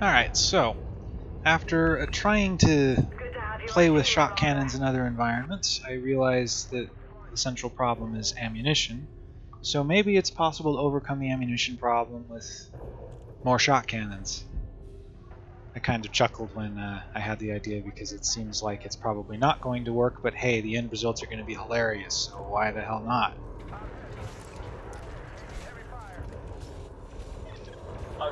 Alright, so after uh, trying to play with shock cannons in other environments, I realized that the central problem is ammunition. So maybe it's possible to overcome the ammunition problem with more shock cannons. I kind of chuckled when uh, I had the idea because it seems like it's probably not going to work, but hey, the end results are going to be hilarious, so why the hell not?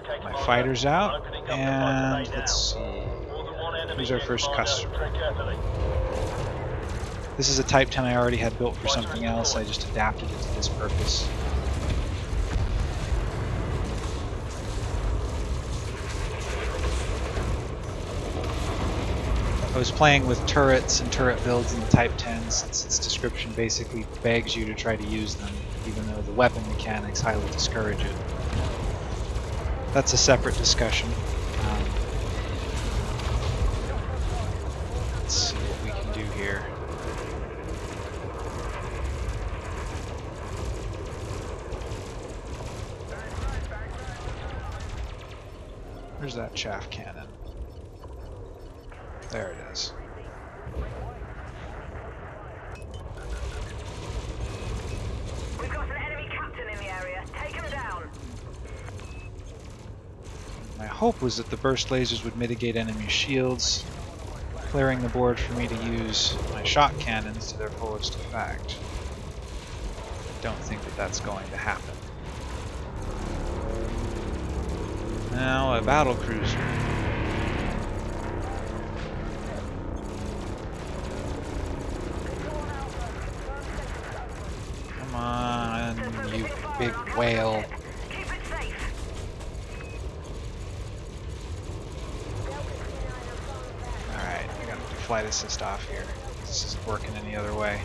My fighter's out, and let's see. Who's our first customer? This is a Type 10 I already had built for something else, I just adapted it to this purpose. I was playing with turrets and turret builds in the Type 10 since its description basically begs you to try to use them, even though the weapon mechanics highly discourage it that's a separate discussion. Um, let's see what we can do here. Where's that chaff cannon? There it is. Hope was that the burst lasers would mitigate enemy shields, clearing the board for me to use my shock cannons to their fullest effect. I don't think that that's going to happen. Now, a battle cruiser. Come on, you big whale. Flight assist off here. This isn't working any other way.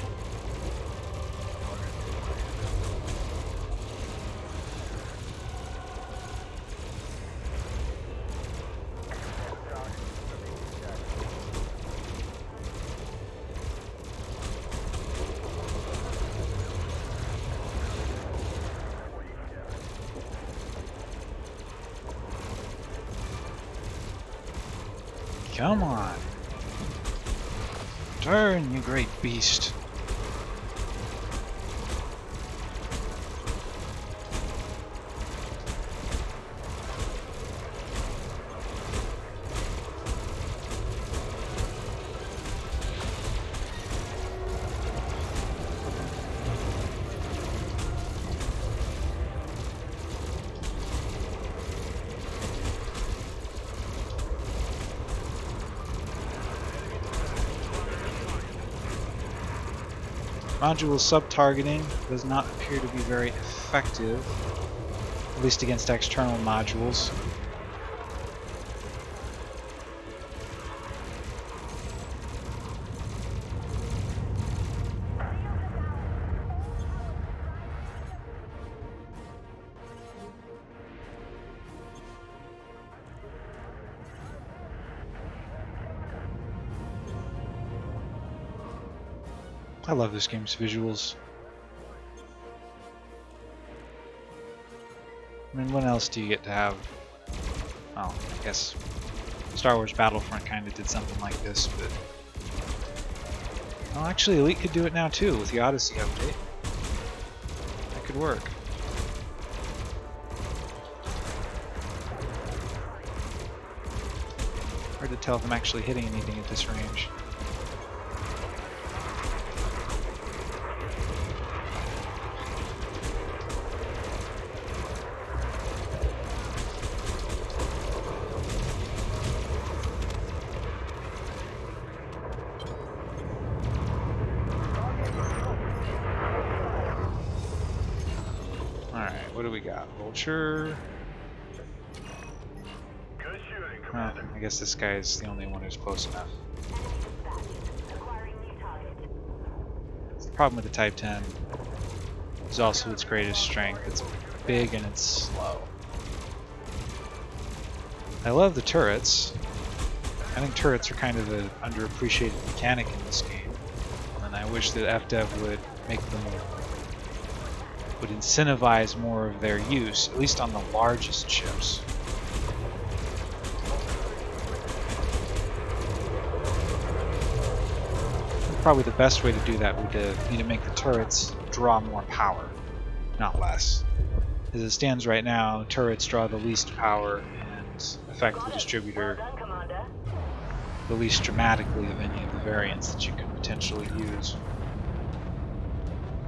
Come on. Turn, you great beast. Module sub-targeting does not appear to be very effective, at least against external modules. I love this game's visuals. I mean, what else do you get to have? Oh, I guess Star Wars Battlefront kind of did something like this, but... Well, actually, Elite could do it now too, with the Odyssey update. That could work. Hard to tell if I'm actually hitting anything at this range. What do we got? Vulture. I guess this guy is the only one who's close enough. The problem with the Type 10 is also its greatest strength. It's big and it's slow. I love the turrets. I think turrets are kind of an underappreciated mechanic in this game. And I wish that FDev would make them would incentivize more of their use, at least on the largest ships. Probably the best way to do that would be to make the turrets draw more power, not less. As it stands right now, turrets draw the least power and affect the distributor the least dramatically of any of the variants that you could potentially use.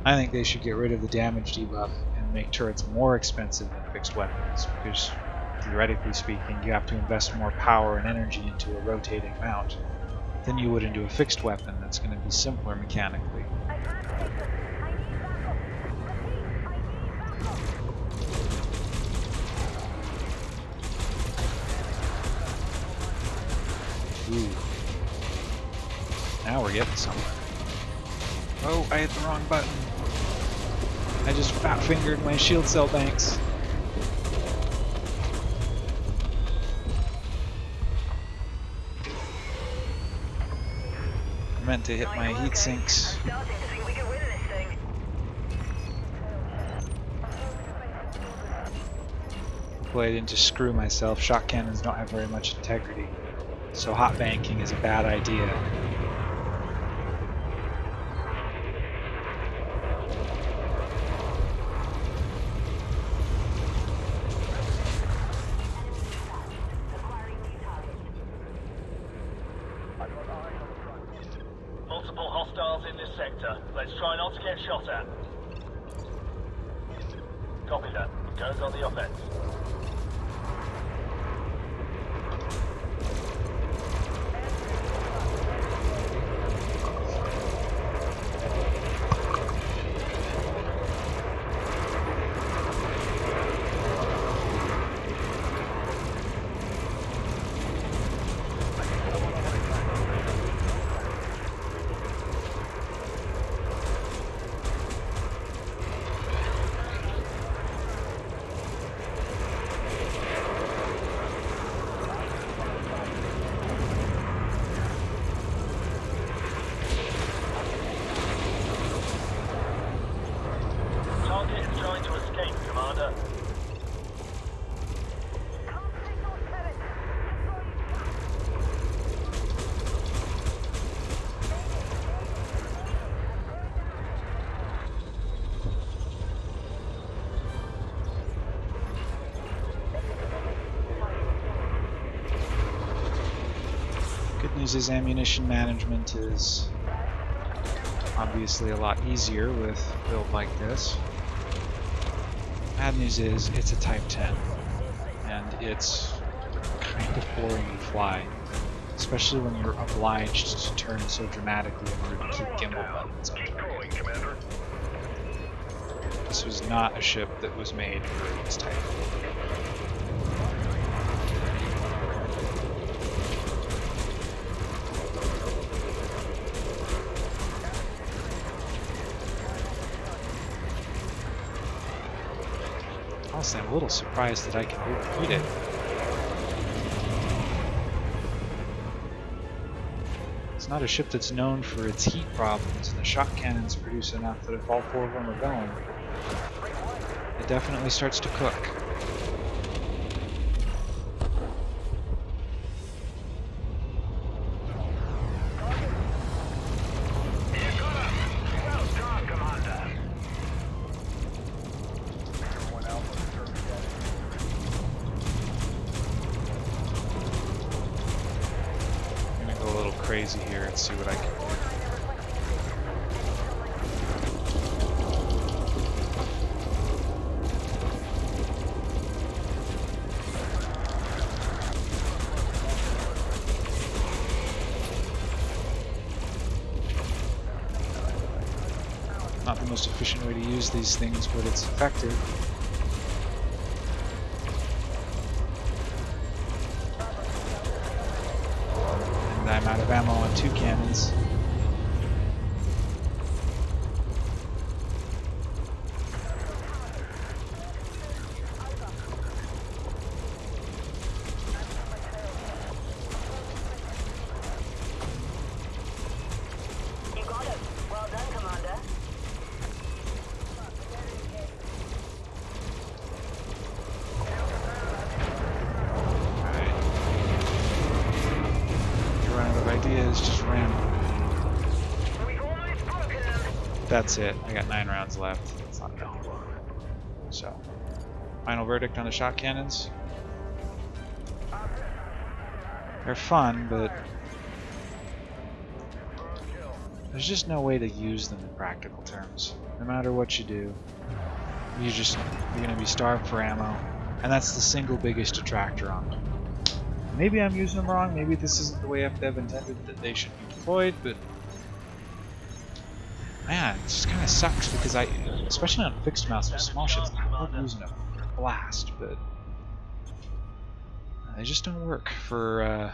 I think they should get rid of the damage debuff and make turrets more expensive than fixed weapons, because theoretically speaking, you have to invest more power and energy into a rotating mount than you would into a fixed weapon that's going to be simpler mechanically. Ooh. Now we're getting somewhere. Oh, I hit the wrong button. I just fat fingered my shield cell banks. I meant to hit my heat sinks. Boy, I didn't just screw myself. Shock cannons don't have very much integrity. So hot banking is a bad idea. Multiple hostiles in this sector. Let's try not to get shot at. Copy that. Goes on the offense. Target is trying to escape, Commander. Good news is ammunition management is obviously a lot easier with build like this. Bad news is it's a Type 10, and it's kind of boring to fly, especially when you're obliged to turn so dramatically in order to keep gimbal buttons. This was not a ship that was made for this type Honestly, I'm a little surprised that I can overheat it. It's not a ship that's known for its heat problems, and the shock cannons produce enough that if all four of them are going, it definitely starts to cook. Crazy here and see what I can do. Not the most efficient way to use these things, but it's effective. Of ammo on two cannons. You got it. Well done, Commander. Alright. You run out of ideas, just ram. That's it. I got nine rounds left. Not bad. So, final verdict on the shock cannons. They're fun, but there's just no way to use them in practical terms. No matter what you do, you just you're gonna be starved for ammo, and that's the single biggest detractor on them. Maybe I'm using them wrong. Maybe this isn't the way FDev intended that they should be deployed, but man, it just kind of sucks because I, especially on fixed mouse with small ships, I love using a blast, but they just don't work for uh,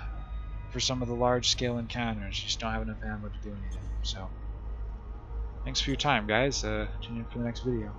for some of the large scale encounters. You just don't have enough ammo to do anything. So, thanks for your time, guys. Uh, tune in for the next video.